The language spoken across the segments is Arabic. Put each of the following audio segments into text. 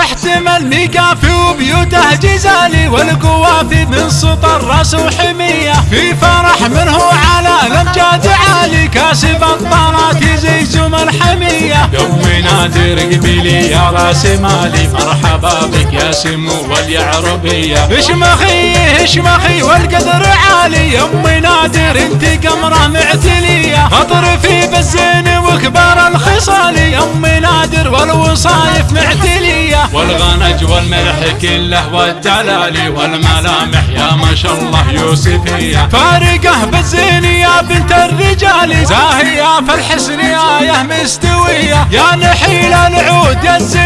احتمل ميقافي وبيوته جزالي والقوافي من سطر راس وحمية. في فرح منه على الأمجاد عالي كاسب الطارات يزيزم الحمية. يومي نادر قبيلي يا رأس مالي مرحبا بك يا سمو واليعربية. اشمخي اشمخي والقدر عالي. يمي نادر انت قمرة معتلية. أطرفي بالزين وكبار الخصال يمي نادر والوصايف معتلية والغنج والملح كله والدلالي والملامح يا ما شاء الله يوسفية. فارقه بالزين يا بنت الرجال زاهية في الحسن آية مستوية. يا نحيل العود يا الزين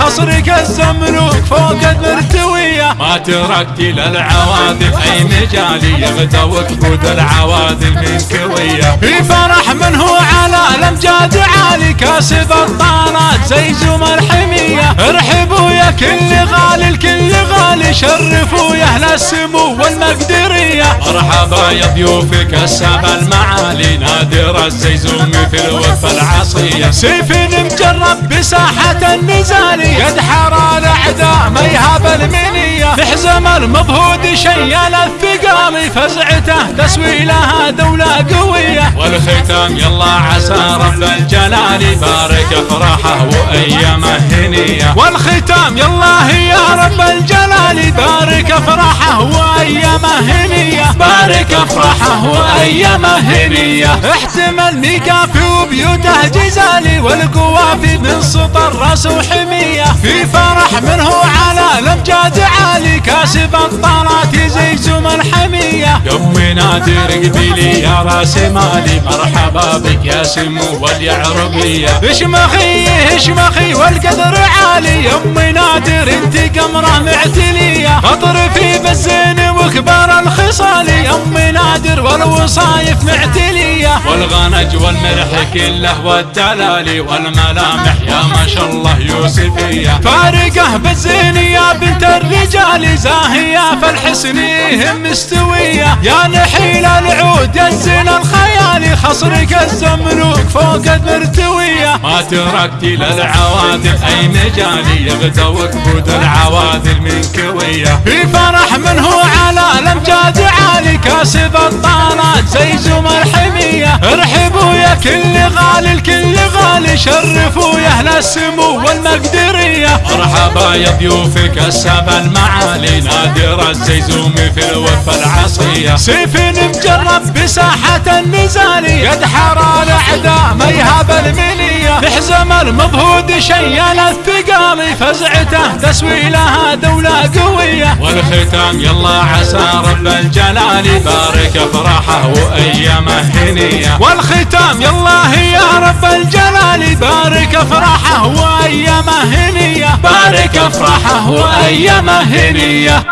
خصرك الزملوك فوق المرتوية ما تركتي للعواذل أي مجالي يغدوك بود العواذل من كوية في فرح منه على الامجاد عالي. كاسب الطانات زي زوم الحمية ارحبوا يا كل غالي الكل غالي. شرفوا يا أهل السمو والمقدرية. مرحبا يا ضيوفك السبع المعالي. نادر الزيزوم في الوفا العصية. سيف مجرب بساحة النزال يدحر الأعداء ما يهاب المنية. تحزم المضهود شيل الثقال. فزعته تسوي لها دولة قوية. والختام يلا عسى رب الجلال. بارك افراحه وايامه هنيه والختام يلا يا رب الجلال. وايامه هنية. بارك أفراحه وايامه هنية. احتمل ميقافي وبيوته جزالي والقوافي من سطر رأس وحمية. في فرح منه على الامجاد عالي. كاسب الطارات يزيزم الحميه يمي نادر قبيلي يا رأس مالي. مرحبا بك يا سمو واليعربية. اشمخي اشمخي والقدر عالي. يمي نادر انت قمرة معتلية. نادر والوصايف معتلية والغنج والملح كله والدلالي والملامح يا ما شاء الله يوسفية. فارقه بالزين يا بنت الرجال زاهية في الحسن مستوية. يا نحيل العود يا الزين الخيالي خصرك الزملوك فوق المرتوية. ما تركتي للعواذل أي مجالي يغدوك بود العواذل من كوية. في فرح منه على الامجاد عالي كاسب الطانات ارحبوا يا كل غالي الكل غالي شرفوا يا أهل السمو والمقدرية. مرحبا يا ضيوفك السبع المعالي نادر الزيزوم في الوفا العصية سيف مجرب بساحة النزال يدحر الاعداء ما يهاب المنية. تحزم المضهود شيل الثقال فزعته تسوي لها دولة قوية والختام يلا عسى رب الجلال بارك افراحه وأيامه هنية. والختام يلا يا رب الجلال بارك افراحه وأيامه هنية. بارك افراحه وأيامه هنية.